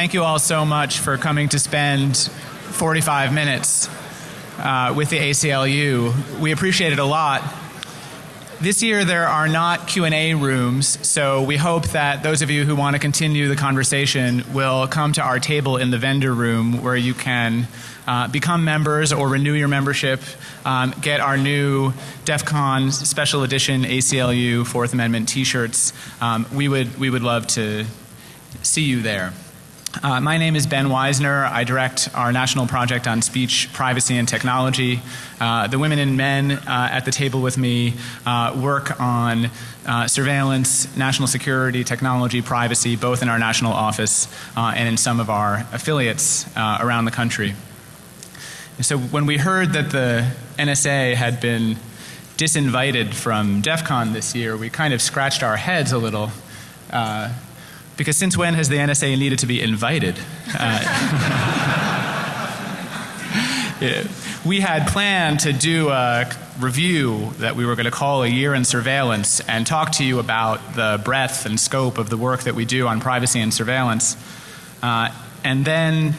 thank you all so much for coming to spend 45 minutes uh, with the ACLU. We appreciate it a lot. This year there are not Q&A rooms, so we hope that those of you who want to continue the conversation will come to our table in the vendor room where you can uh, become members or renew your membership, um, get our new DEF CON special edition ACLU Fourth Amendment t-shirts. Um, we, would, we would love to see you there. Uh, my name is Ben Wizner. I direct our national project on speech, privacy, and technology. Uh, the women and men uh, at the table with me uh, work on uh, surveillance, national security, technology, privacy, both in our national office uh, and in some of our affiliates around the country. so when we heard that the NSA had been disinvited from DEF CON this year, we kind of scratched our heads a little because since when has the NSA needed to be invited? Uh, yeah. We had planned to do a review that we were going to call a year in surveillance and talk to you about the breadth and scope of the work that we do on privacy and surveillance. Uh, and then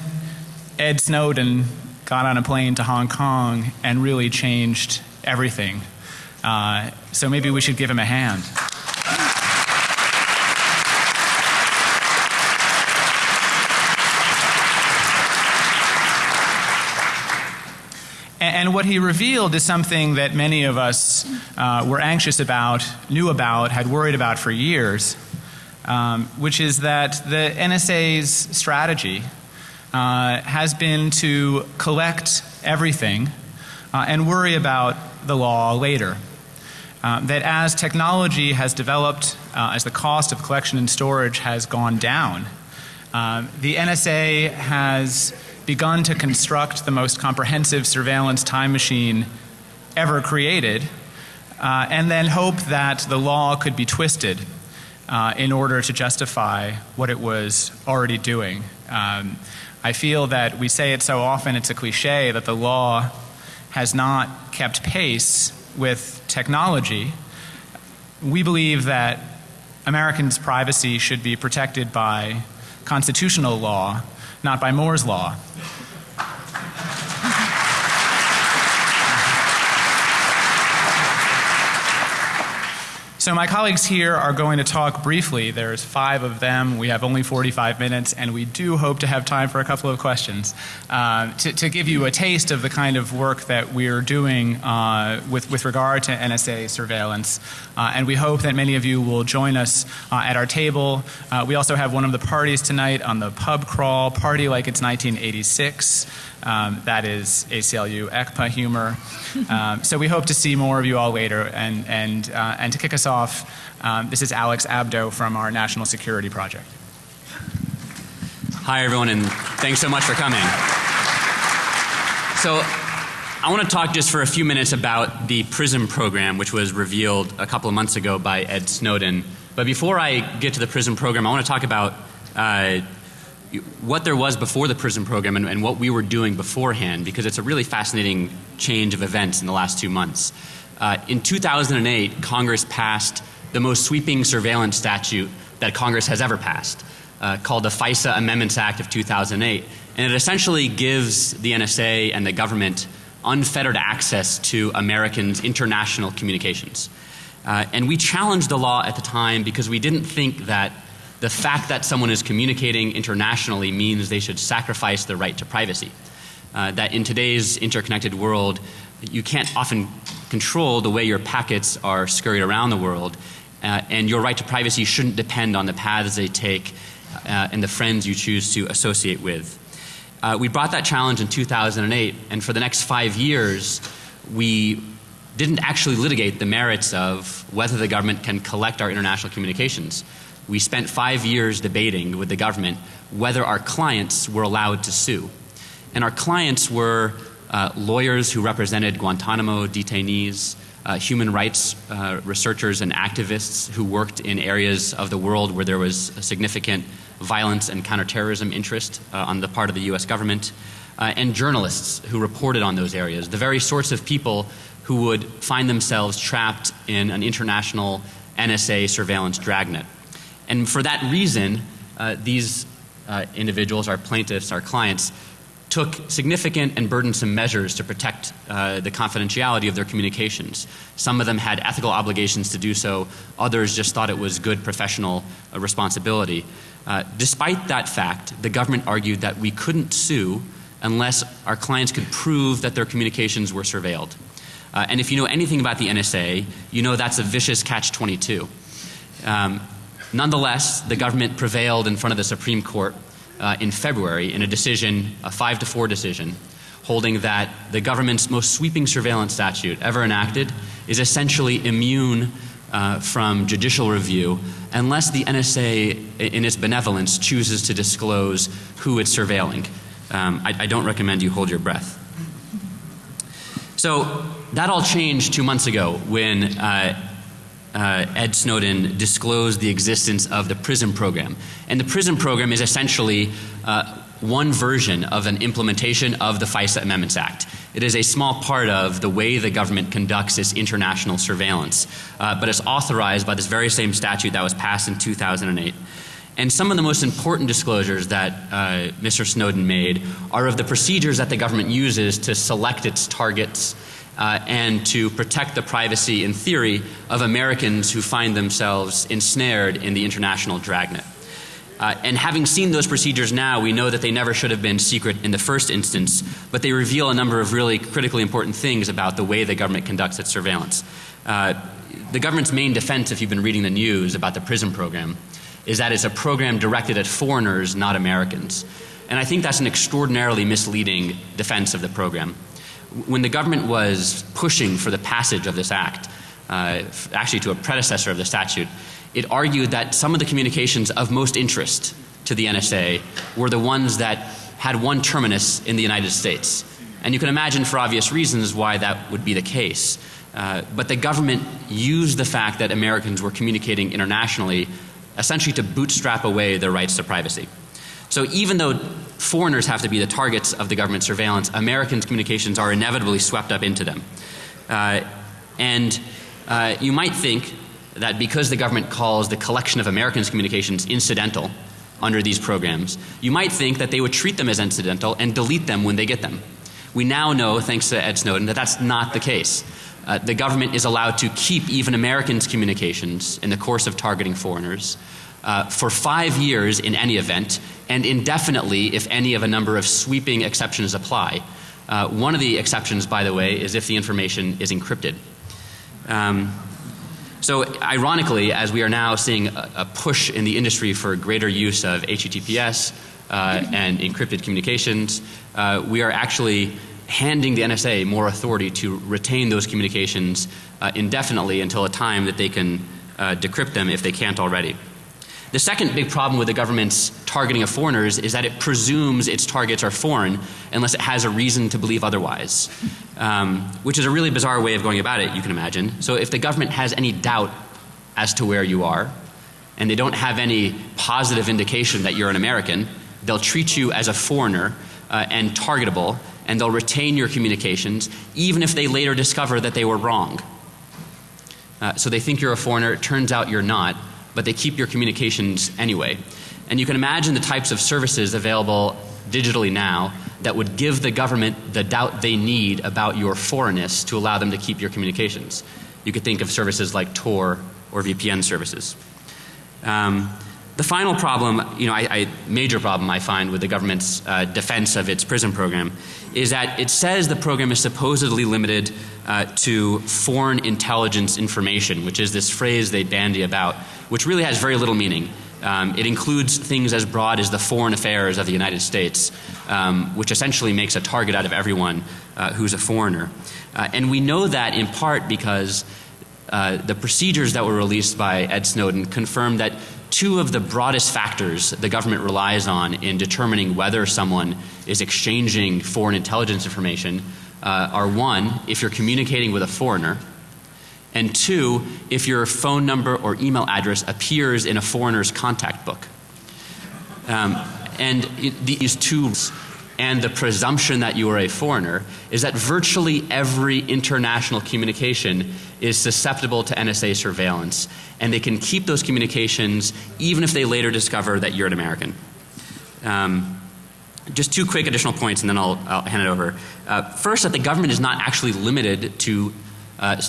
Ed Snowden got on a plane to Hong Kong and really changed everything. Uh, so maybe we should give him a hand. And what he revealed is something that many of us uh, were anxious about, knew about, had worried about for years, um, which is that the NSA's strategy uh, has been to collect everything uh, and worry about the law later. Uh, that as technology has developed, uh, as the cost of collection and storage has gone down, uh, the NSA has begun to construct the most comprehensive surveillance time machine ever created uh, and then hope that the law could be twisted uh, in order to justify what it was already doing. Um, I feel that we say it so often it's a cliche that the law has not kept pace with technology. We believe that Americans' privacy should be protected by constitutional law not by Moore's law. So my colleagues here are going to talk briefly. There's five of them. We have only 45 minutes and we do hope to have time for a couple of questions uh, to, to, give you a taste of the kind of work that we're doing uh, with, with regard to NSA surveillance. Uh, and we hope that many of you will join us uh, at our table. Uh, we also have one of the parties tonight on the pub crawl, party like it's 1986. Um, that is ACLU ECPA humor. Um, so we hope to see more of you all later. And, and, uh, and to kick us off, um, this is Alex Abdo from our National Security Project. Hi everyone and thanks so much for coming. So I want to talk just for a few minutes about the PRISM program which was revealed a couple of months ago by Ed Snowden. But before I get to the PRISM program I want to talk about uh, what there was before the PRISM program and, and, what we were doing beforehand because it's a really fascinating change of events in the last two months. Uh, in 2008 Congress passed the most sweeping surveillance statute that Congress has ever passed uh, called the FISA Amendments Act of 2008 and it essentially gives the NSA and the government unfettered access to Americans international communications. Uh, and we challenged the law at the time because we didn't think that the fact that someone is communicating internationally means they should sacrifice their right to privacy. Uh, that in today's interconnected world you can't often control the way your packets are scurried around the world uh, and your right to privacy shouldn't depend on the paths they take uh, and the friends you choose to associate with. Uh, we brought that challenge in 2008 and for the next five years we didn't actually litigate the merits of whether the government can collect our international communications we spent five years debating with the government whether our clients were allowed to sue. And our clients were uh, lawyers who represented Guantanamo detainees, uh, human rights uh, researchers and activists who worked in areas of the world where there was significant violence and counterterrorism interest uh, on the part of the U.S. government, and journalists who reported on those areas. The very sorts of people who would find themselves trapped in an international NSA surveillance dragnet. And for that reason, uh, these uh, individuals, our plaintiffs, our clients, took significant and burdensome measures to protect uh, the confidentiality of their communications. Some of them had ethical obligations to do so, others just thought it was good professional uh, responsibility. Uh, despite that fact, the government argued that we couldn't sue unless our clients could prove that their communications were surveilled. Uh, and if you know anything about the NSA, you know that's a vicious catch 22. Um, nonetheless, the government prevailed in front of the Supreme Court uh, in February in a decision, a five to four decision, holding that the government's most sweeping surveillance statute ever enacted is essentially immune uh, from judicial review unless the NSA, in its benevolence, chooses to disclose who it's surveilling. Um, I, I don't recommend you hold your breath. So that all changed two months ago when uh, uh, Ed Snowden disclosed the existence of the PRISM program. And the PRISM program is essentially uh, one version of an implementation of the FISA Amendments Act. It is a small part of the way the government conducts its international surveillance, uh, but it's authorized by this very same statute that was passed in 2008. And some of the most important disclosures that uh, Mr. Snowden made are of the procedures that the government uses to select its targets uh, and to protect the privacy, in theory, of Americans who find themselves ensnared in the international dragnet. Uh, and having seen those procedures now, we know that they never should have been secret in the first instance, but they reveal a number of really critically important things about the way the government conducts its surveillance. Uh, the government's main defense, if you've been reading the news about the PRISM program, is that it's a program directed at foreigners, not Americans. And I think that's an extraordinarily misleading defense of the program when the government was pushing for the passage of this act, uh, actually to a predecessor of the statute, it argued that some of the communications of most interest to the NSA were the ones that had one terminus in the United States. And you can imagine for obvious reasons why that would be the case. Uh, but the government used the fact that Americans were communicating internationally essentially to bootstrap away their rights to privacy. So even though foreigners have to be the targets of the government surveillance, Americans' communications are inevitably swept up into them. Uh, and uh, you might think that because the government calls the collection of Americans' communications incidental under these programs, you might think that they would treat them as incidental and delete them when they get them. We now know, thanks to Ed Snowden, that that's not the case. Uh, the government is allowed to keep even Americans' communications in the course of targeting foreigners uh, for five years in any event, and indefinitely if any of a number of sweeping exceptions apply. Uh, one of the exceptions, by the way, is if the information is encrypted. Um, so, ironically, as we are now seeing a, a, push in the industry for greater use of HTTPS uh, and encrypted communications, uh, we are actually handing the NSA more authority to retain those communications uh, indefinitely until a time that they can uh, decrypt them if they can't already. The second big problem with the government's targeting of foreigners is that it presumes its targets are foreign unless it has a reason to believe otherwise, um, which is a really bizarre way of going about it, you can imagine. So if the government has any doubt as to where you are, and they don't have any positive indication that you're an American, they'll treat you as a foreigner uh, and targetable, and they'll retain your communications even if they later discover that they were wrong. Uh, so they think you're a foreigner, it turns out you're not but they keep your communications anyway. And you can imagine the types of services available digitally now that would give the government the doubt they need about your foreignness to allow them to keep your communications. You could think of services like Tor or VPN services. Um, the final problem, you know, I, I, major problem I find with the government's uh, defense of its PRISM program is that it says the program is supposedly limited uh, to foreign intelligence information, which is this phrase they bandy about, which really has very little meaning. Um, it includes things as broad as the foreign affairs of the United States, um, which essentially makes a target out of everyone uh, who's a foreigner. Uh, and we know that in part because uh, the procedures that were released by Ed Snowden confirm that two of the broadest factors the government relies on in determining whether someone is exchanging foreign intelligence information uh, are one, if you're communicating with a foreigner, and two, if your phone number or email address appears in a foreigner's contact book. Um, and it, these two and the presumption that you are a foreigner is that virtually every international communication is susceptible to NSA surveillance and they can keep those communications even if they later discover that you're an American. Um, just two quick additional points and then I'll, I'll hand it over. Uh, first, that the government is not actually limited to uh,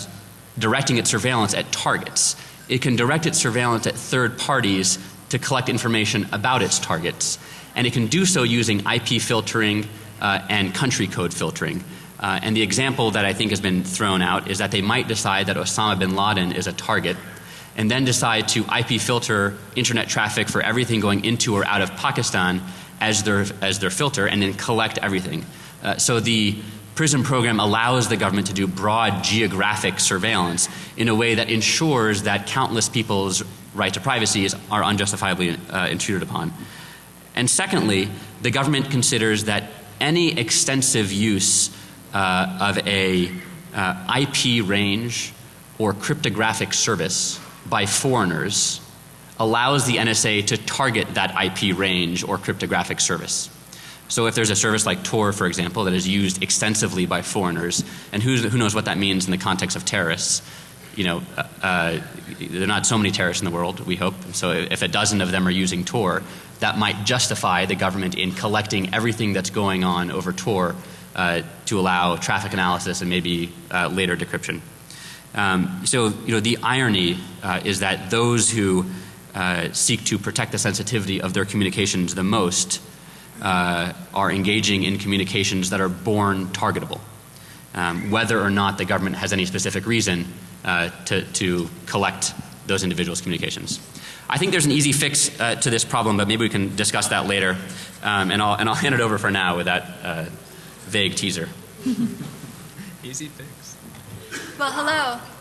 directing its surveillance at targets. It can direct its surveillance at third parties to collect information about its targets. And it can do so using IP filtering uh, and country code filtering. Uh, and the example that I think has been thrown out is that they might decide that Osama bin Laden is a target and then decide to IP filter internet traffic for everything going into or out of Pakistan as their, as their filter and then collect everything. Uh, so the PRISM program allows the government to do broad geographic surveillance in a way that ensures that countless people's right to privacy is, are unjustifiably uh, intruded upon. And secondly, the government considers that any extensive use uh, of a uh, IP range or cryptographic service by foreigners allows the NSA to target that IP range or cryptographic service. So if there's a service like Tor, for example, that is used extensively by foreigners, and who knows what that means in the context of terrorists, you know, uh, uh, there are not so many terrorists in the world, we hope. So if a dozen of them are using Tor, that might justify the government in collecting everything that's going on over Tor uh, to allow traffic analysis and maybe uh, later decryption. Um, so, you know, the irony uh, is that those who uh, seek to protect the sensitivity of their communications the most uh, are engaging in communications that are born targetable, um, whether or not the government has any specific reason uh, to, to collect those individuals' communications. I think there's an easy fix uh, to this problem, but maybe we can discuss that later. Um, and, I'll, and I'll hand it over for now with that uh, vague teaser. easy fix. Well, hello.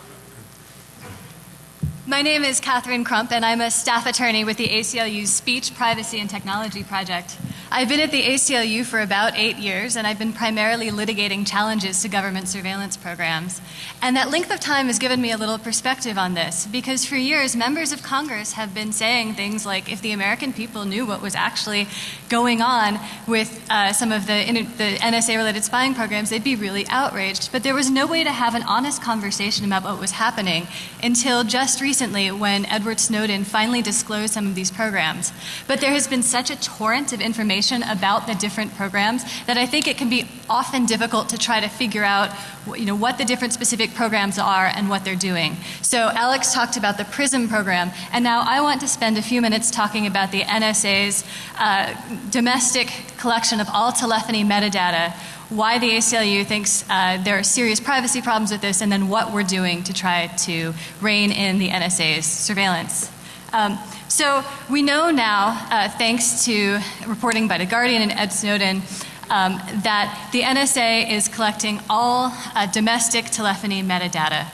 My name is Catherine Crump, and I'm a staff attorney with the ACLU's Speech, Privacy, and Technology Project. I've been at the ACLU for about eight years, and I've been primarily litigating challenges to government surveillance programs. And that length of time has given me a little perspective on this, because for years, members of Congress have been saying things like if the American people knew what was actually going on with uh, some of the, the NSA related spying programs, they'd be really outraged. But there was no way to have an honest conversation about what was happening until just recently when Edward Snowden finally disclosed some of these programs. But there has been such a torrent of information about the different programs that I think it can be often difficult to try to figure out you know, what the different specific programs are and what they're doing. So Alex talked about the PRISM program, and now I want to spend a few minutes talking about the NSA's uh, domestic collection of all telephony metadata why the ACLU thinks uh, there are serious privacy problems with this, and then what we're doing to try to rein in the NSA's surveillance. Um, so we know now, uh, thanks to reporting by The Guardian and Ed Snowden, um, that the NSA is collecting all uh, domestic telephony metadata.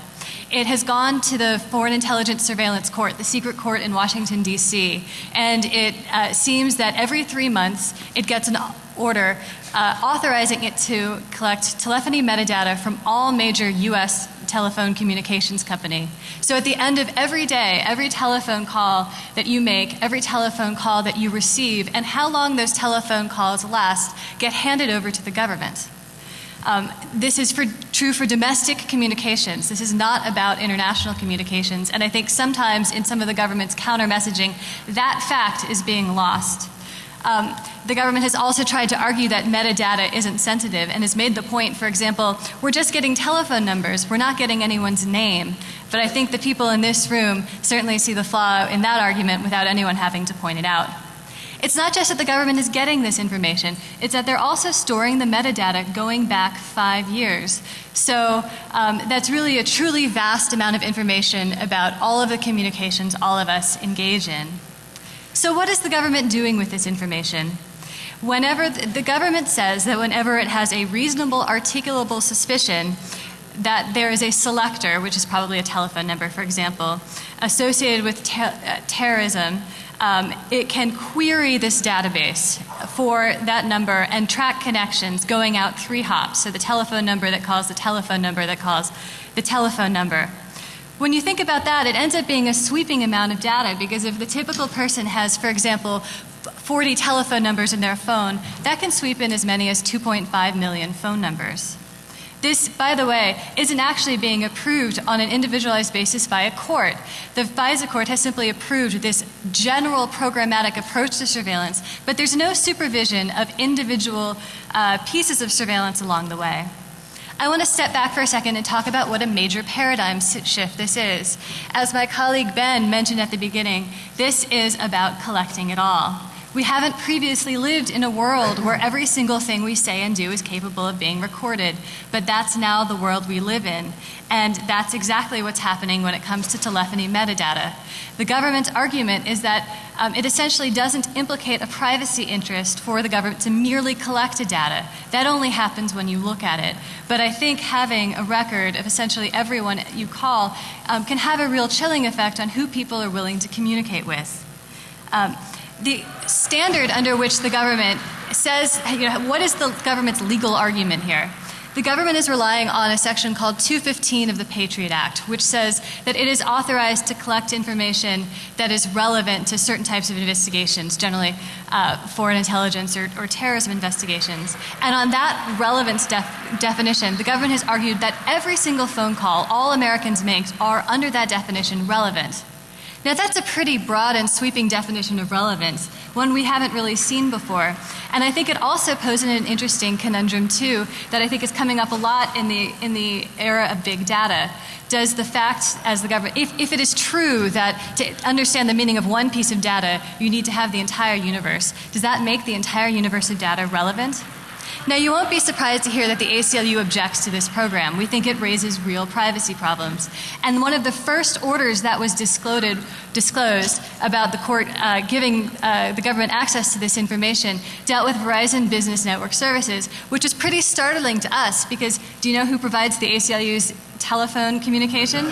It has gone to the Foreign Intelligence Surveillance Court, the secret court in Washington, D.C., and it uh, seems that every three months it gets an order uh, authorizing it to collect telephony metadata from all major U.S telephone communications company. So at the end of every day, every telephone call that you make, every telephone call that you receive, and how long those telephone calls last get handed over to the government. Um, this is for, true for domestic communications. This is not about international communications. And I think sometimes in some of the government's counter messaging, that fact is being lost. Um, the government has also tried to argue that metadata isn't sensitive and has made the point, for example, we're just getting telephone numbers, we're not getting anyone's name. But I think the people in this room certainly see the flaw in that argument without anyone having to point it out. It's not just that the government is getting this information, it's that they're also storing the metadata going back five years. So um, that's really a truly vast amount of information about all of the communications all of us engage in. So, what is the government doing with this information? Whenever the government says that whenever it has a reasonable, articulable suspicion that there is a selector, which is probably a telephone number, for example, associated with te uh, terrorism, um, it can query this database for that number and track connections going out three hops. So the telephone number that calls the telephone number that calls the telephone number. When you think about that, it ends up being a sweeping amount of data because if the typical person has, for example, 40 telephone numbers in their phone, that can sweep in as many as 2.5 million phone numbers. This, by the way, isn't actually being approved on an individualized basis by a court. The FISA court has simply approved this general programmatic approach to surveillance, but there's no supervision of individual uh, pieces of surveillance along the way. I want to step back for a second and talk about what a major paradigm shift this is. As my colleague Ben mentioned at the beginning, this is about collecting it all. We haven't previously lived in a world where every single thing we say and do is capable of being recorded, but that's now the world we live in. And that's exactly what's happening when it comes to telephony metadata. The government's argument is that um, it essentially doesn't implicate a privacy interest for the government to merely collect a data. That only happens when you look at it. But I think having a record of essentially everyone you call um, can have a real chilling effect on who people are willing to communicate with. Um, the standard under which the government says, you know, what is the government's legal argument here? The government is relying on a section called 215 of the Patriot Act, which says that it is authorized to collect information that is relevant to certain types of investigations, generally uh, foreign intelligence or, or, terrorism investigations. And on that relevance def definition, the government has argued that every single phone call all Americans make are, under that definition, relevant. Now, that's a pretty broad and sweeping definition of relevance, one we haven't really seen before. And I think it also poses an interesting conundrum, too, that I think is coming up a lot in the, in the era of big data. Does the fact, as the government, if, if it is true that to understand the meaning of one piece of data, you need to have the entire universe, does that make the entire universe of data relevant? Now, you won't be surprised to hear that the ACLU objects to this program. We think it raises real privacy problems. And one of the first orders that was disclosed, disclosed about the court uh, giving uh, the government access to this information dealt with Verizon Business Network Services, which is pretty startling to us because do you know who provides the ACLU's telephone communication?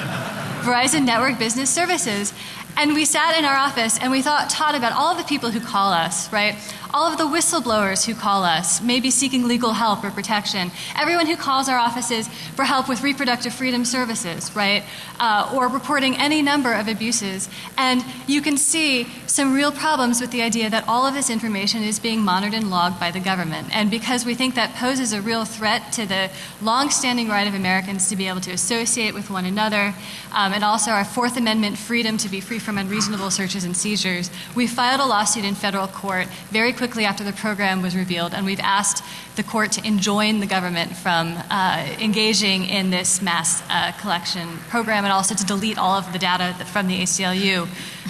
Verizon Network Business Services. And we sat in our office and we thought, taught about all the people who call us, right? All of the whistleblowers who call us, maybe seeking legal help or protection, everyone who calls our offices for help with reproductive freedom services, right, uh, or reporting any number of abuses. And you can see some real problems with the idea that all of this information is being monitored and logged by the government. And because we think that poses a real threat to the long-standing right of Americans to be able to associate with one another, um, and also our Fourth Amendment freedom to be free from unreasonable searches and seizures, we filed a lawsuit in federal court very quickly after the program was revealed, and we've asked the court to enjoin the government from uh, engaging in this mass uh, collection program and also to delete all of the data from the ACLU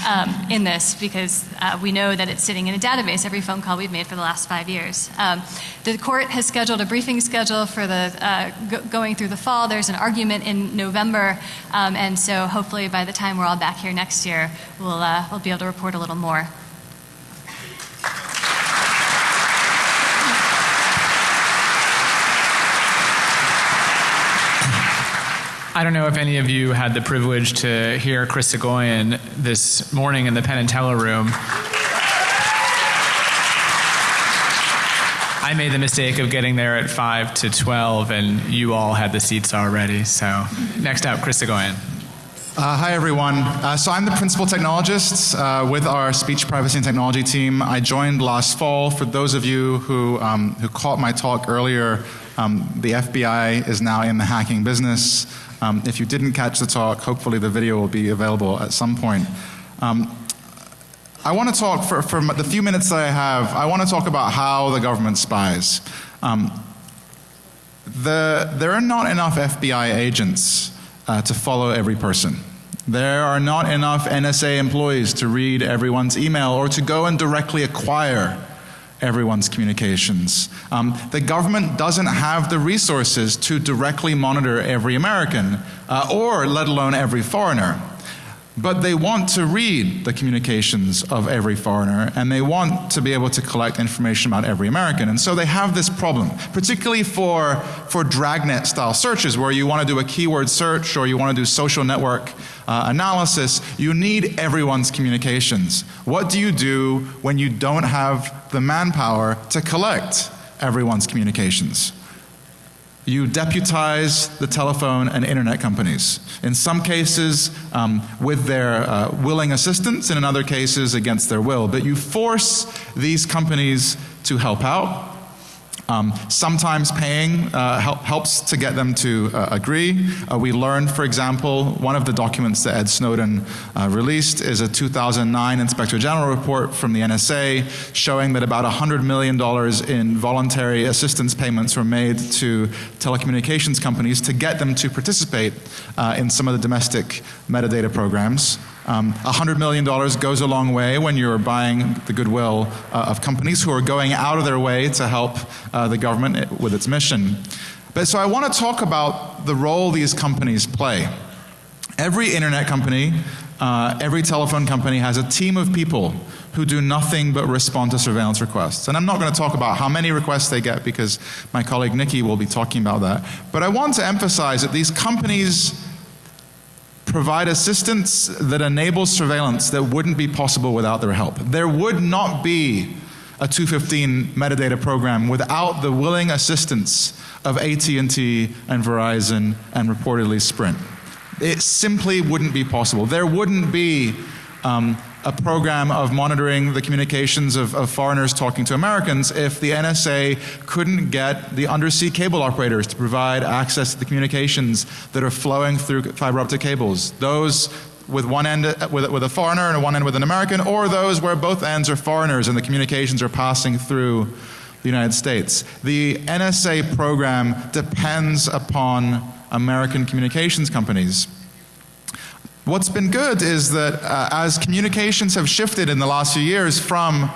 um, in this because uh, we know that it's sitting in a database, every phone call we've made for the last five years. Um, the court has scheduled a briefing schedule for the uh, go going through the fall. There's an argument in November, um, and so hopefully by the time we're all back here next year, we'll, uh, we'll be able to report a little more. I don't know if any of you had the privilege to hear Chris Soghoian this morning in the Penn and Teller room. I made the mistake of getting there at 5 to 12, and you all had the seats already. So, next up, Chris Soghoian. Uh, hi, everyone. Uh, so, I'm the principal technologist uh, with our speech privacy and technology team. I joined last fall. For those of you who, um, who caught my talk earlier, um, the FBI is now in the hacking business. Um, if you didn't catch the talk, hopefully the video will be available at some point. Um, I want to talk, for, for the few minutes that I have, I want to talk about how the government spies. Um, the, there are not enough FBI agents uh, to follow every person. There are not enough NSA employees to read everyone's email or to go and directly acquire everyone's communications. Um, the government doesn't have the resources to directly monitor every American, uh, or let alone every foreigner. But they want to read the communications of every foreigner and they want to be able to collect information about every American. And so they have this problem, particularly for, for dragnet style searches where you want to do a keyword search or you want to do social network uh, analysis. You need everyone's communications. What do you do when you don't have the manpower to collect everyone's communications? you deputize the telephone and internet companies. In some cases, um, with their uh, willing assistance, and in other cases, against their will. But you force these companies to help out. Um, sometimes paying uh, help, helps to get them to uh, agree. Uh, we learned, for example, one of the documents that Ed Snowden uh, released is a 2009 Inspector General report from the NSA showing that about $100 million in voluntary assistance payments were made to telecommunications companies to get them to participate uh, in some of the domestic metadata programs. Um, $100 million goes a long way when you're buying the goodwill uh, of companies who are going out of their way to help uh, the government with its mission. But so I want to talk about the role these companies play. Every internet company, uh, every telephone company has a team of people who do nothing but respond to surveillance requests. And I'm not going to talk about how many requests they get because my colleague Nikki will be talking about that. But I want to emphasize that these companies provide assistance that enables surveillance that wouldn't be possible without their help. There would not be a 215 metadata program without the willing assistance of AT&T and Verizon and reportedly Sprint. It simply wouldn't be possible. There wouldn't be um, a program of monitoring the communications of, of, foreigners talking to Americans if the NSA couldn't get the undersea cable operators to provide access to the communications that are flowing through fiber optic cables. Those with one end with, with a foreigner and one end with an American, or those where both ends are foreigners and the communications are passing through the United States. The NSA program depends upon American communications companies. What's been good is that uh, as communications have shifted in the last few years from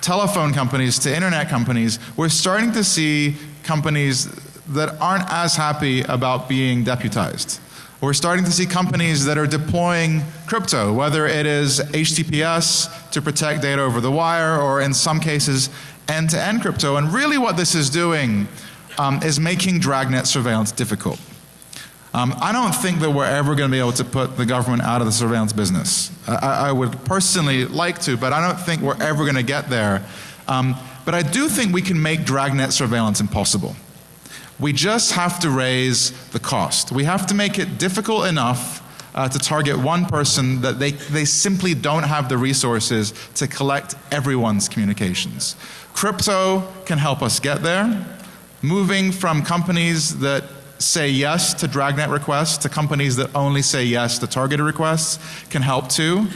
telephone companies to internet companies, we're starting to see companies that aren't as happy about being deputized. We're starting to see companies that are deploying crypto, whether it is HTTPS to protect data over the wire or in some cases end-to-end -end crypto. And really what this is doing um, is making dragnet surveillance difficult. Um, I don't think that we're ever going to be able to put the government out of the surveillance business. I, I would personally like to, but I don't think we're ever going to get there. Um, but I do think we can make dragnet surveillance impossible. We just have to raise the cost. We have to make it difficult enough uh, to target one person that they, they simply don't have the resources to collect everyone's communications. Crypto can help us get there. Moving from companies that say yes to dragnet requests to companies that only say yes to targeted requests can help too.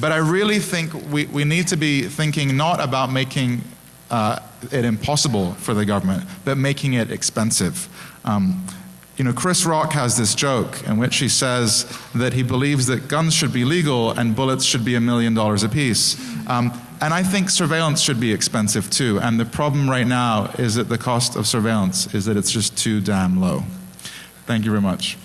But I really think we, we need to be thinking not about making uh, it impossible for the government, but making it expensive. Um, you know, Chris Rock has this joke in which he says that he believes that guns should be legal and bullets should be a million dollars apiece. Um, and I think surveillance should be expensive too. And the problem right now is that the cost of surveillance is that it's just too damn low. Thank you very much.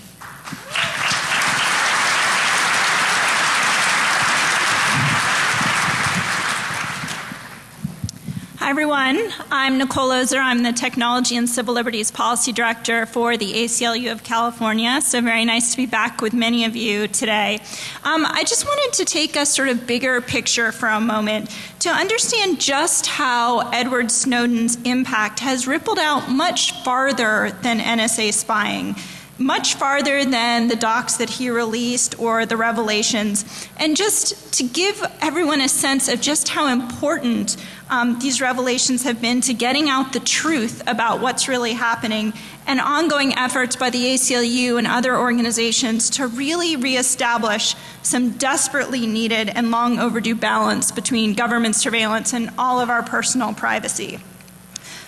Everyone, I'm Nicole Ozer. I'm the Technology and Civil Liberties Policy Director for the ACLU of California. So very nice to be back with many of you today. Um, I just wanted to take a sort of bigger picture for a moment to understand just how Edward Snowden's impact has rippled out much farther than NSA spying much farther than the docs that he released or the revelations. And just to give everyone a sense of just how important um, these revelations have been to getting out the truth about what's really happening and ongoing efforts by the ACLU and other organizations to really reestablish some desperately needed and long overdue balance between government surveillance and all of our personal privacy.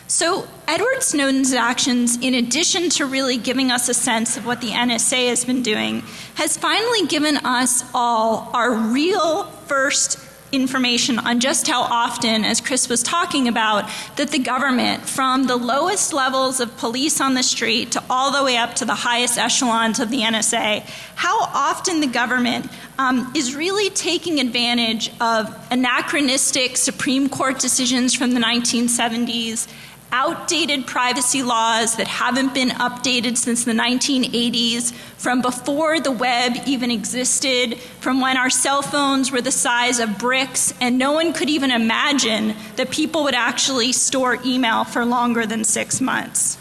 So Edward Snowden's actions, in addition to really giving us a sense of what the NSA has been doing, has finally given us all our real first information on just how often, as Chris was talking about, that the government, from the lowest levels of police on the street to all the way up to the highest echelons of the NSA, how often the government um, is really taking advantage of anachronistic Supreme Court decisions from the 1970s outdated privacy laws that haven't been updated since the 1980s, from before the web even existed, from when our cell phones were the size of bricks and no one could even imagine that people would actually store email for longer than six months.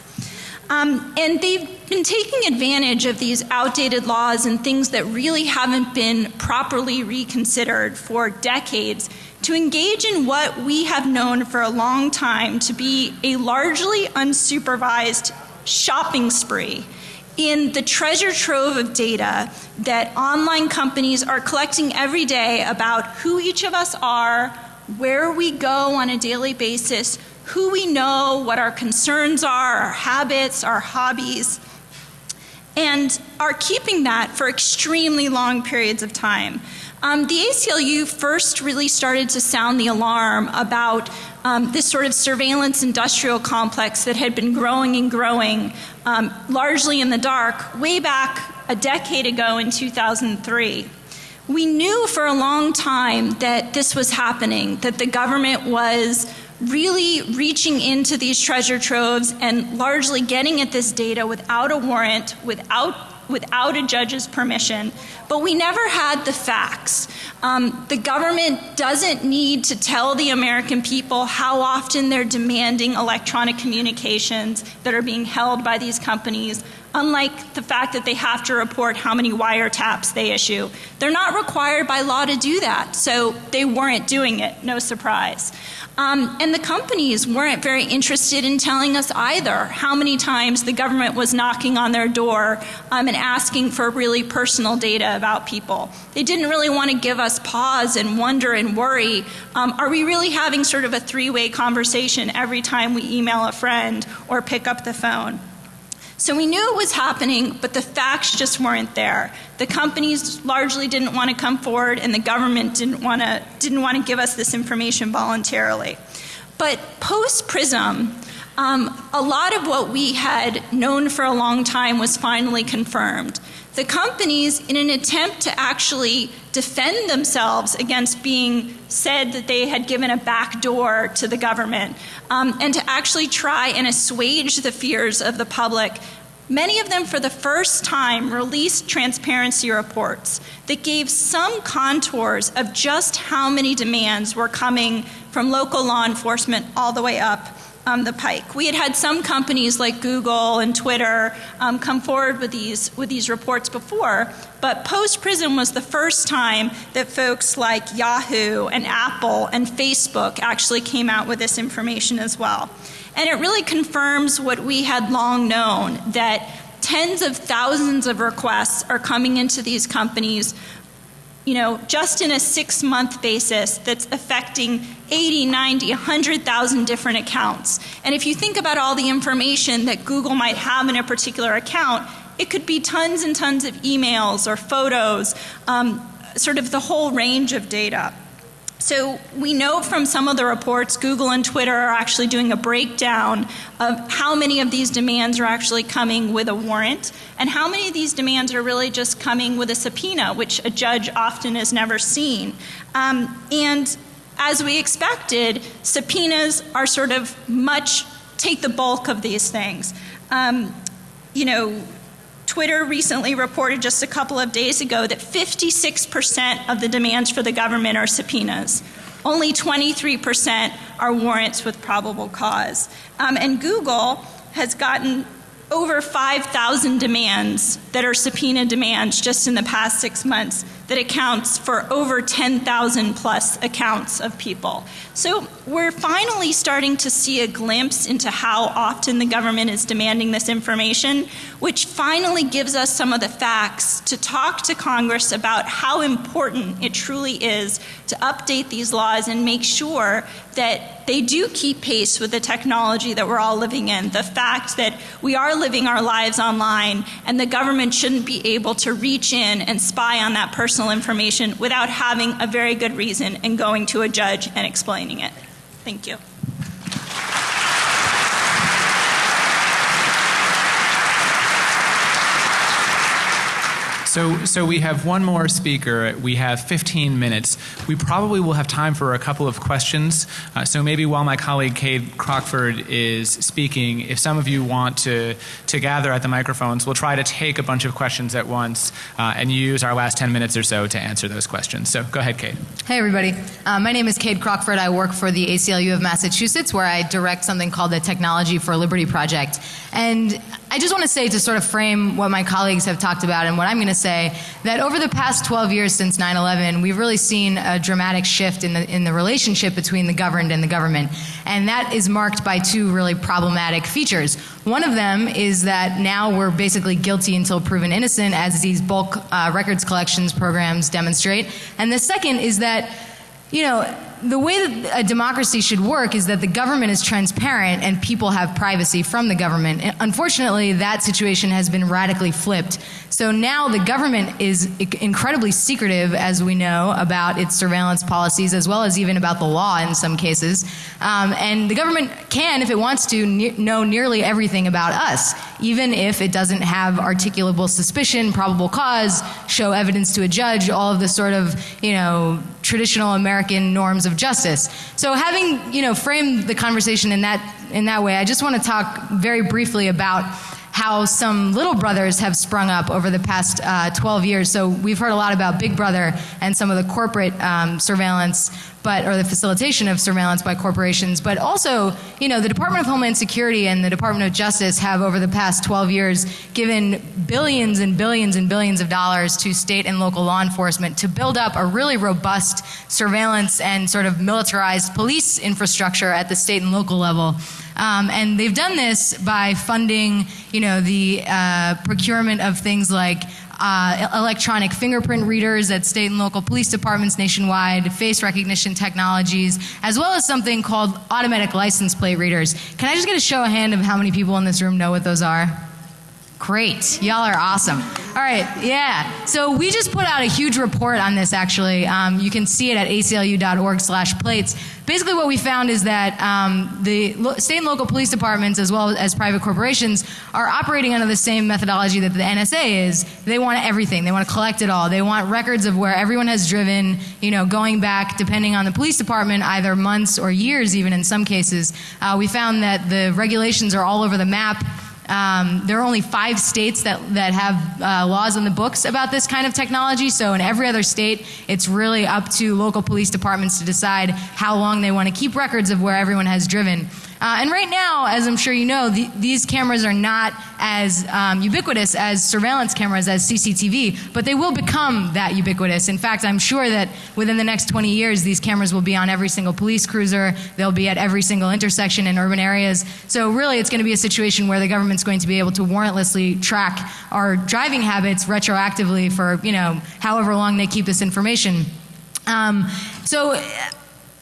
Um, and they've been taking advantage of these outdated laws and things that really haven't been properly reconsidered for decades to engage in what we have known for a long time to be a largely unsupervised shopping spree in the treasure trove of data that online companies are collecting every day about who each of us are, where we go on a daily basis, who we know, what our concerns are, our habits, our hobbies, and are keeping that for extremely long periods of time. Um, the ACLU first really started to sound the alarm about um, this sort of surveillance industrial complex that had been growing and growing um, largely in the dark way back a decade ago in 2003. We knew for a long time that this was happening, that the government was really reaching into these treasure troves and largely getting at this data without a warrant, without without a judge's permission, but we never had the facts. Um, the government doesn't need to tell the American people how often they're demanding electronic communications that are being held by these companies, unlike the fact that they have to report how many wiretaps they issue. They're not required by law to do that, so they weren't doing it, no surprise. Um, and the companies weren't very interested in telling us either how many times the government was knocking on their door um, and asking for really personal data about people. They didn't really want to give us pause and wonder and worry. Um, are we really having sort of a three way conversation every time we email a friend or pick up the phone? So we knew it was happening, but the facts just weren't there. The companies largely didn't want to come forward, and the government didn't want to didn't want to give us this information voluntarily. But post Prism, um, a lot of what we had known for a long time was finally confirmed. The companies, in an attempt to actually defend themselves against being said that they had given a back door to the government, um, and to actually try and assuage the fears of the public, Many of them, for the first time, released transparency reports that gave some contours of just how many demands were coming from local law enforcement all the way up um, the pike. We had had some companies like Google and Twitter um, come forward with these with these reports before, but post Prism was the first time that folks like Yahoo and Apple and Facebook actually came out with this information as well. And it really confirms what we had long known that tens of thousands of requests are coming into these companies you know, just in a six month basis that's affecting 80, 90, 100,000 different accounts. And if you think about all the information that Google might have in a particular account, it could be tons and tons of emails or photos, um, sort of the whole range of data. So we know from some of the reports, Google and Twitter are actually doing a breakdown of how many of these demands are actually coming with a warrant and how many of these demands are really just coming with a subpoena, which a judge often has never seen. Um, and as we expected, subpoenas are sort of much, take the bulk of these things. Um, you know, Twitter recently reported just a couple of days ago that 56% of the demands for the government are subpoenas. Only 23% are warrants with probable cause. Um, and Google has gotten over 5,000 demands that are subpoena demands just in the past six months that accounts for over 10,000 plus accounts of people. So we're finally starting to see a glimpse into how often the government is demanding this information, which finally gives us some of the facts to talk to Congress about how important it truly is to update these laws and make sure that they do keep pace with the technology that we're all living in. The fact that we are living our lives online and the government shouldn't be able to reach in and spy on that personal information without having a very good reason and going to a judge and explaining it. Thank you. So, so we have one more speaker. We have 15 minutes. We probably will have time for a couple of questions. Uh, so maybe while my colleague Kade Crockford is speaking, if some of you want to, to gather at the microphones, we'll try to take a bunch of questions at once uh, and use our last 10 minutes or so to answer those questions. So go ahead, Kade. Hey, everybody. Uh, my name is Kade Crockford. I work for the ACLU of Massachusetts, where I direct something called the Technology for Liberty Project. And I just want to say to sort of frame what my colleagues have talked about and what I'm going to say that over the past 12 years since 9 11, we've really seen a dramatic shift in the, in the relationship between the governed and the government. And that is marked by two really problematic features. One of them is that now we're basically guilty until proven innocent, as these bulk uh, records collections programs demonstrate. And the second is that, you know, the way that a democracy should work is that the government is transparent and people have privacy from the government. Unfortunately, that situation has been radically flipped. So now the government is incredibly secretive, as we know, about its surveillance policies, as well as even about the law in some cases. Um, and the government can, if it wants to, ne know nearly everything about us, even if it doesn't have articulable suspicion, probable cause, show evidence to a judge, all of the sort of, you know, traditional American norms of justice. So having, you know, framed the conversation in that in that way, I just want to talk very briefly about how some little brothers have sprung up over the past uh, 12 years. So we've heard a lot about Big Brother and some of the corporate um, surveillance, but or the facilitation of surveillance by corporations. But also, you know, the Department of Homeland Security and the Department of Justice have over the past 12 years given billions and billions and billions of dollars to state and local law enforcement to build up a really robust surveillance and sort of militarized police infrastructure at the state and local level. Um, and they've done this by funding, you know, the uh, procurement of things like uh, electronic fingerprint readers at state and local police departments nationwide, face recognition technologies, as well as something called automatic license plate readers. Can I just get a show of hand of how many people in this room know what those are? Great. Y'all are awesome. All right. Yeah. So we just put out a huge report on this, actually. Um, you can see it at aclu.org slash plates. Basically, what we found is that um, the state and local police departments, as well as private corporations, are operating under the same methodology that the NSA is. They want everything. They want to collect it all. They want records of where everyone has driven, you know, going back, depending on the police department, either months or years, even in some cases. Uh, we found that the regulations are all over the map. Um, there are only five states that, that have uh, laws in the books about this kind of technology. So in every other state, it's really up to local police departments to decide how long they want to keep records of where everyone has driven. Uh, and right now, as I'm sure you know, the, these cameras are not as um, ubiquitous as surveillance cameras, as CCTV, but they will become that ubiquitous. In fact, I'm sure that within the next 20 years, these cameras will be on every single police cruiser, they'll be at every single intersection in urban areas. So, really, it's going to be a situation where the government's going to be able to warrantlessly track our driving habits retroactively for, you know, however long they keep this information. Um, so,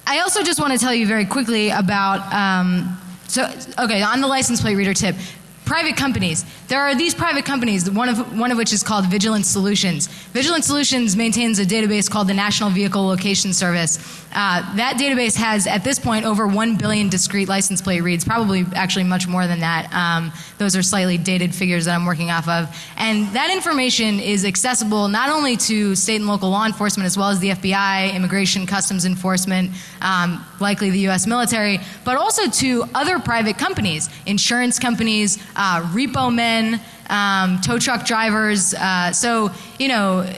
I also just want to tell you very quickly about. Um, so, okay, on the license plate reader tip, private companies. There are these private companies, one of, one of which is called Vigilant Solutions. Vigilant Solutions maintains a database called the National Vehicle Location Service. Uh, that database has, at this point, over 1 billion discrete license plate reads, probably actually much more than that. Um, those are slightly dated figures that I'm working off of. And that information is accessible not only to state and local law enforcement, as well as the FBI, Immigration Customs Enforcement, um, likely the U.S. military, but also to other private companies, insurance companies, uh, repo men, um, tow truck drivers. Uh, so, you know,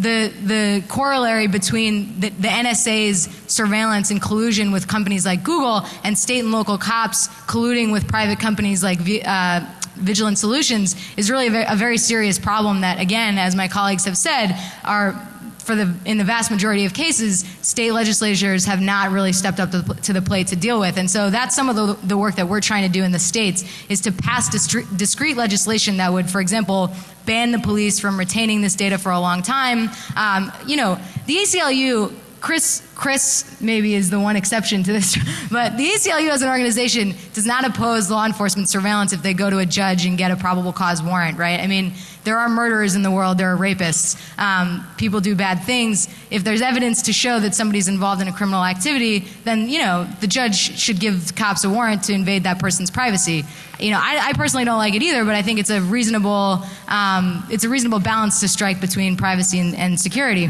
the, the corollary between the, the, NSA's surveillance and collusion with companies like Google and state and local cops colluding with private companies like uh, Vigilant Solutions is really a very, a very serious problem that, again, as my colleagues have said, are for the in the vast majority of cases, state legislatures have not really stepped up to, to the plate to deal with. And so that's some of the, the, work that we're trying to do in the states is to pass discrete legislation that would, for example, ban the police from retaining this data for a long time. Um, you know, the ACLU Chris, Chris maybe is the one exception to this, but the ACLU as an organization does not oppose law enforcement surveillance if they go to a judge and get a probable cause warrant, right? I mean, there are murderers in the world, there are rapists, um, people do bad things. If there's evidence to show that somebody's involved in a criminal activity, then, you know, the judge should give cops a warrant to invade that person's privacy. You know, I, I personally don't like it either, but I think it's a reasonable, um, it's a reasonable balance to strike between privacy and, and security.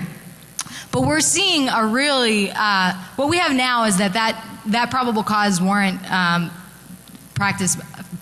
But we're seeing a really, uh, what we have now is that that, that probable cause warrant um, practice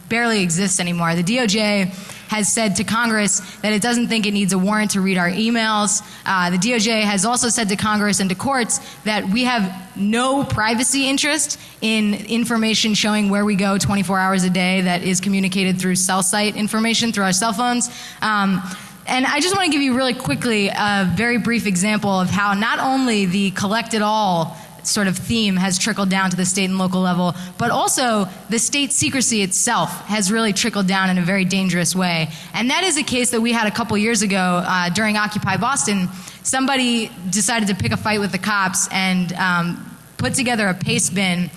barely exists anymore. The DOJ has said to Congress that it doesn't think it needs a warrant to read our emails. Uh, the DOJ has also said to Congress and to courts that we have no privacy interest in information showing where we go 24 hours a day that is communicated through cell site information through our cell phones. Um, and I just want to give you really quickly a very brief example of how not only the collect it all sort of theme has trickled down to the state and local level, but also the state secrecy itself has really trickled down in a very dangerous way. And that is a case that we had a couple years ago uh, during Occupy Boston. Somebody decided to pick a fight with the cops and um, put together a Pastebin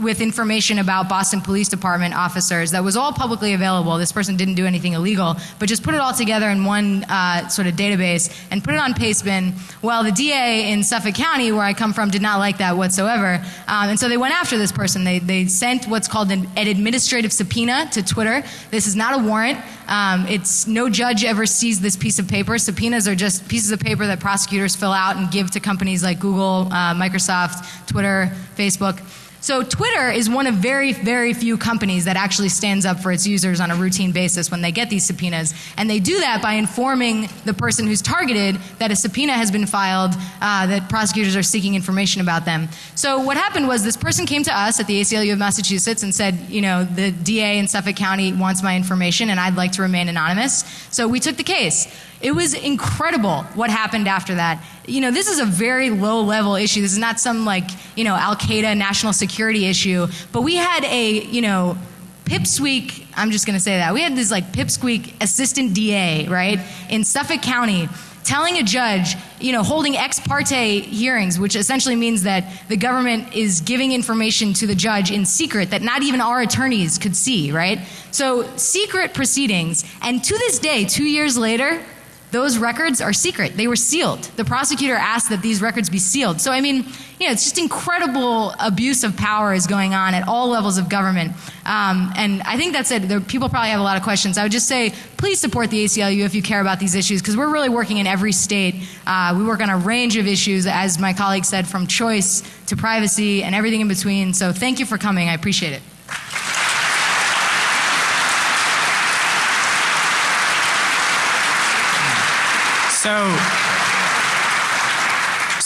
with information about Boston Police Department officers that was all publicly available. This person didn't do anything illegal, but just put it all together in one uh, sort of database and put it on Pastebin. Well, the DA in Suffolk County, where I come from, did not like that whatsoever. Um, and so they went after this person. They, they sent what's called an, an administrative subpoena to Twitter. This is not a warrant. Um, it's no judge ever sees this piece of paper. Subpoenas are just pieces of paper that prosecutors fill out and give to companies like Google, uh, Microsoft, Twitter, Facebook. So Twitter is one of very, very few companies that actually stands up for its users on a routine basis when they get these subpoenas. And they do that by informing the person who's targeted that a subpoena has been filed, uh, that prosecutors are seeking information about them. So what happened was this person came to us at the ACLU of Massachusetts and said, you know, the DA in Suffolk County wants my information and I'd like to remain anonymous. So we took the case. It was incredible what happened after that. You know, this is a very low level issue. This is not some like, you know, Al Qaeda national security issue. But we had a, you know, pipsqueak, I'm just going to say that. We had this like pipsqueak assistant DA, right, in Suffolk County telling a judge, you know, holding ex parte hearings, which essentially means that the government is giving information to the judge in secret that not even our attorneys could see, right? So, secret proceedings. And to this day, two years later, those records are secret. They were sealed. The prosecutor asked that these records be sealed. So, I mean, you know, it's just incredible abuse of power is going on at all levels of government. Um, and I think that's it. There, people probably have a lot of questions. I would just say, please support the ACLU if you care about these issues, because we're really working in every state. Uh, we work on a range of issues, as my colleague said, from choice to privacy and everything in between. So, thank you for coming. I appreciate it. So,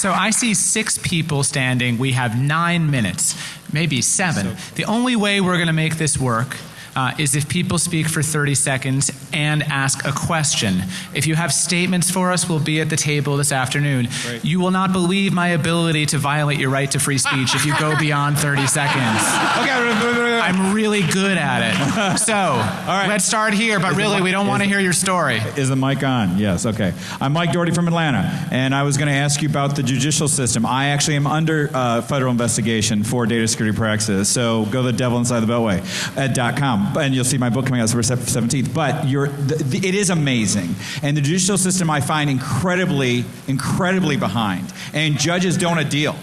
so I see six people standing. We have nine minutes, maybe seven. The only way we're going to make this work uh, is if people speak for 30 seconds and ask a question. If you have statements for us, we'll be at the table this afternoon. Right. You will not believe my ability to violate your right to free speech if you go beyond 30 seconds. Okay, I'm really good at it. So, All right. let's start here, but Is really, we don't want to hear your story. Is the mic on? Yes, okay. I'm Mike Doherty from Atlanta, and I was going to ask you about the judicial system. I actually am under uh, federal investigation for data security practices, so go to the devil inside the beltway at .com, and you'll see my book coming out September 17th. But you're, the, the, it is amazing, and the judicial system I find incredibly, incredibly behind, and judges don't a deal.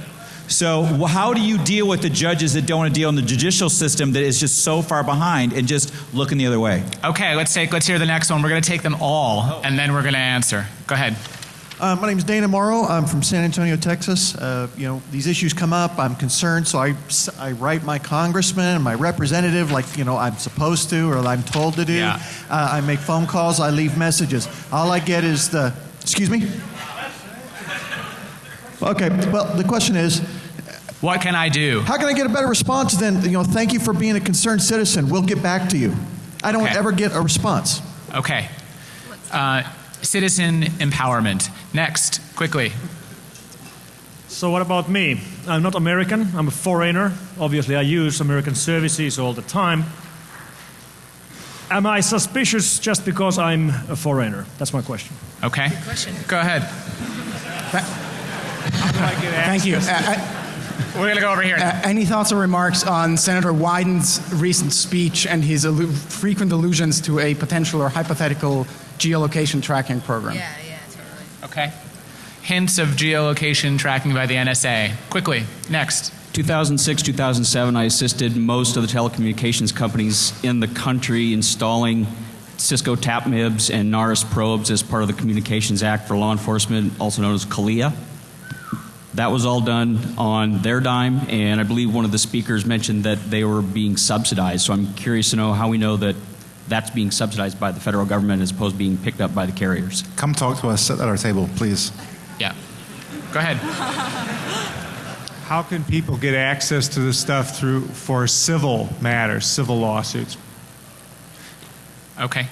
So how do you deal with the judges that don't a deal in the judicial system that is just so far behind and just looking the other way? Okay, let's take let's hear the next one. We're going to take them all, oh. and then we're going to answer. Go ahead. Uh, my name is Dana Morrow. I'm from San Antonio, Texas. Uh, you know, these issues come up. I'm concerned, so I, I write my congressman and my representative like, you know, I'm supposed to or I'm told to do. Yeah. Uh, I make phone calls. I leave messages. All I get is the, excuse me? Okay, well, the question is, What can I do? how can I get a better response than, you know, thank you for being a concerned citizen. We'll get back to you. I don't Okay. ever get a response. Okay. Uh, citizen empowerment. Next, quickly. So what about me? I'm not American. I'm a foreigner. Obviously, I use American services all the time. Am I suspicious just because I'm a foreigner? That's my question. Okay. Good question. Go ahead. Thank you. Uh, uh, We're going to go over here. uh, any thoughts or remarks on Senator Wyden's recent speech and his allu- frequent allusions to a potential or hypothetical geolocation tracking program? yeah, totally. Okay. Hints of geolocation tracking by the NSA. Quickly. Next. 2006, 2007, I assisted most of the telecommunications companies in the country installing Cisco TAPMIBs and Narus probes as part of the Communications Act for law enforcement, also known as CALEA. That was all done on their dime, and I believe one of the speakers mentioned that they were being subsidized. So I'm curious to know how we know that that's being subsidized by the federal government as opposed to being picked up by the carriers. Come talk to us. Sit at our table, please. Yeah. Go ahead. How can people get access to this stuff through for civil matters, civil lawsuits? Okay.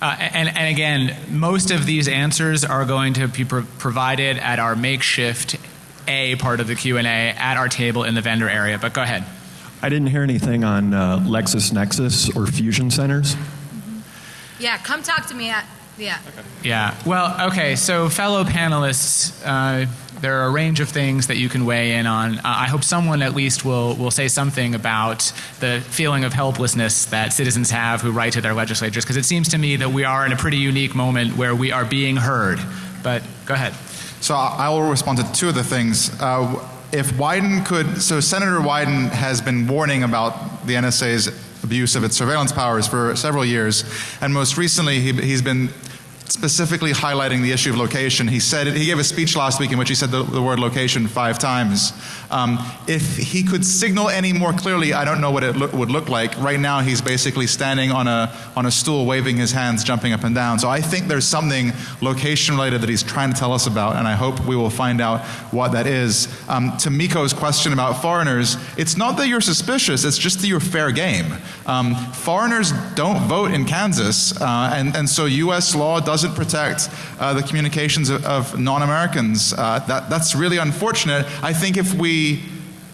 Uh, and, and again, most of these answers are going to be pro- provided at our makeshift A part of the Q&A at our table in the vendor area. But go ahead. I didn't hear anything on uh, LexisNexis or fusion centers. Yeah, come talk to me at, yeah. Yeah. Well, okay. So, fellow panelists, uh, there are a range of things that you can weigh in on. Uh, I hope someone at least will will say something about the feeling of helplessness that citizens have who write to their legislatures, because it seems to me that we are in a pretty unique moment where we are being heard. But go ahead. So I I will respond to two of the things. Uh, if Wyden could, so Senator Wyden has been warning about the NSA's abuse of its surveillance powers for several years, and most recently he, he's been specifically highlighting the issue of location. He said he gave a speech last week in which he said the, the word location five times. Um, if he could signal any more clearly, I don't know what it lo- would look like. Right now, he's basically standing on a on a stool, waving his hands, jumping up and down. So I think there's something location related that he's trying to tell us about, and I hope we will find out what that is. Um, to Miko's question about foreigners, it's not that you're suspicious; it's just that you're fair game. Um, foreigners don't vote in Kansas, uh, and and so U.S. law doesn't protect uh, the communications of, of non-Americans. Uh, that that's really unfortunate. I think if we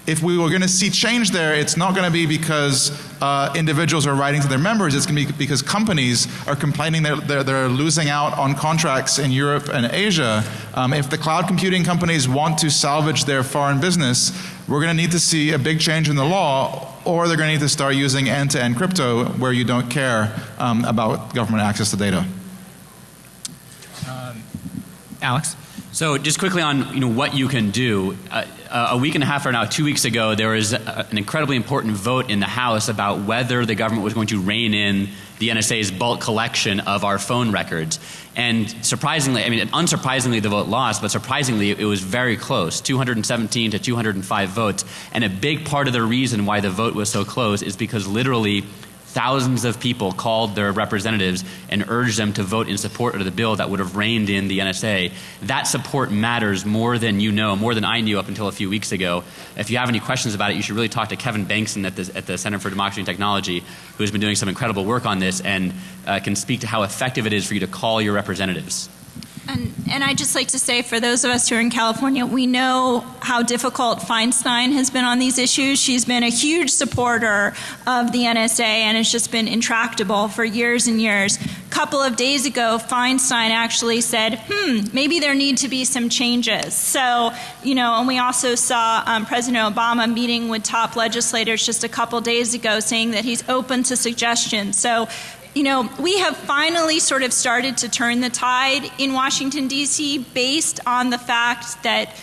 if we were going to see change there, it's not going to be because uh, individuals are writing to their members. It's going to be because companies are complaining that they're, they're losing out on contracts in Europe and Asia. Um, if the cloud computing companies want to salvage their foreign business, we're going to need to see a big change in the law, or they're going to need to start using end-to-end crypto where you don't care um, about government access to data. Alex? So just quickly on you know what you can do. Uh, uh, a week and a half or now, two weeks ago, there was a, an incredibly important vote in the House about whether the government was going to rein in the NSA's bulk collection of our phone records. And surprisingly, I mean, unsurprisingly, the vote lost, but surprisingly, it was very close 217 to 205 votes. And a big part of the reason why the vote was so close is because literally thousands of people called their representatives and urged them to vote in support of the bill that would have reined in the NSA. That support matters more than you know, more than I knew up until a few weeks ago. If you have any questions about it, you should really talk to Kevin Bankston at the, at the Center for Democracy and Technology, who has been doing some incredible work on this and uh, can speak to how effective it is for you to call your representatives. And, and I'd just like to say, for those of us who are in California, we know how difficult Feinstein has been on these issues. She's been a huge supporter of the NSA and it's just been intractable for years and years. A couple of days ago, Feinstein actually said, hmm, maybe there need to be some changes. So, you know, and we also saw um, President Obama meeting with top legislators just a couple days ago saying that he's open to suggestions. So, you know, we have finally sort of started to turn the tide in Washington, D.C., based on the fact that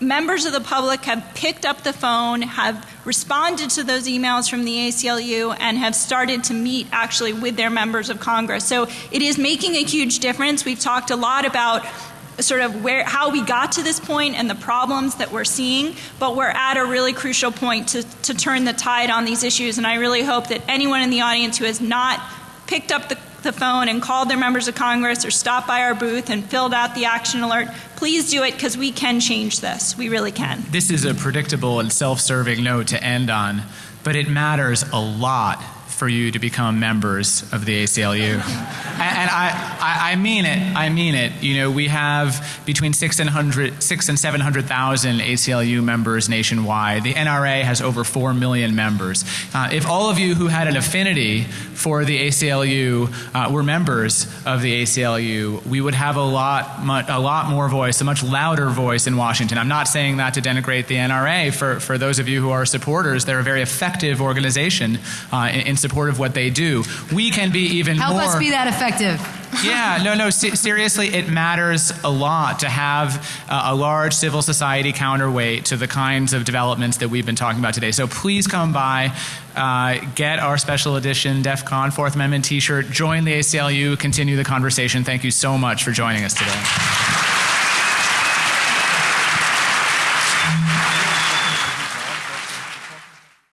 members of the public have picked up the phone, have responded to those emails from the ACLU, and have started to meet actually with their members of Congress. So it is making a huge difference. We've talked a lot about sort of where how we got to this point and the problems that we're seeing but we're at a really crucial point to, to turn the tide on these issues and i really hope that anyone in the audience who has not picked up the, the phone and called their members of Congress or stopped by our booth and filled out the action alert, please do it because we can change this. We really can. This is a predictable and self serving note to end on, but it matters a lot for you to become members of the ACLU. and, and I, I, I, mean it. I mean it. You know, we have between six and, hundred, six and 700,000 ACLU members nationwide. The NRA has over 4 million members. Uh, if all of you who had an affinity for the ACLU uh, were members of the ACLU, we would have a lot, much, a lot more voice, a much louder voice in Washington. I'm not saying that to denigrate the NRA. For, for those of you who are supporters, they're a very effective organization uh, in, in support of what they do. We can be even Help more. Help us be that effective. yeah, no, no. Se- seriously, it matters a lot to have uh, a large civil society counterweight to the kinds of developments that we've been talking about today. So please come by, uh, get our special edition DEF CON Fourth Amendment T-shirt, join the ACLU, continue the conversation. Thank you so much for joining us today.